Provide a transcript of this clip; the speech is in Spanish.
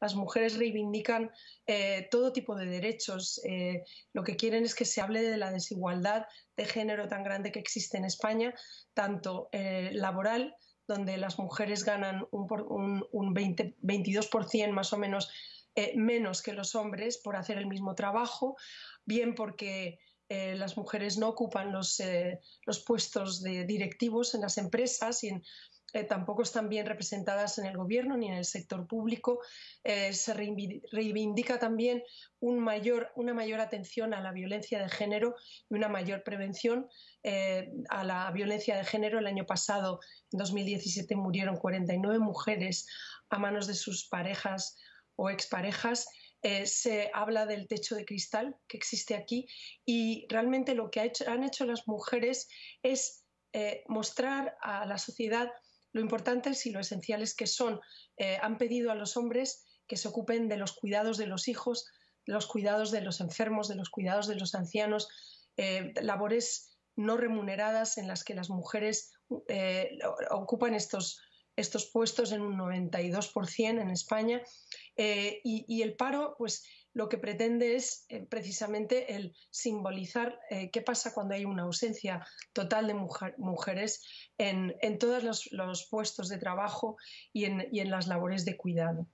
las mujeres reivindican eh, todo tipo de derechos. Eh, lo que quieren es que se hable de la desigualdad de género tan grande que existe en España, tanto eh, laboral, donde las mujeres ganan un, un, 20, 22% más o menos menos que los hombres por hacer el mismo trabajo, bien porque las mujeres no ocupan los, los puestos de directivos en las empresas y en eh, tampoco están bien representadas en el gobierno ni en el sector público. Eh, se reivindica también una mayor atención a la violencia de género y una mayor prevención eh, a la violencia de género. El año pasado, en 2017, murieron 49 mujeres a manos de sus parejas o exparejas. se habla del techo de cristal que existe aquí y realmente lo que han hecho las mujeres es mostrar a la sociedad lo importantes y lo esenciales que son. Eh, han pedido a los hombres que se ocupen de los cuidados de los hijos, de los cuidados de los enfermos, de los cuidados de los ancianos, eh, labores no remuneradas en las que las mujeres eh, ocupan estos, estos puestos en un 92% en España. y, el paro, pues lo que pretende es eh, precisamente el simbolizar eh, qué pasa cuando hay una ausencia total de mujeres en, todos los, puestos de trabajo y en, y en las labores de cuidado.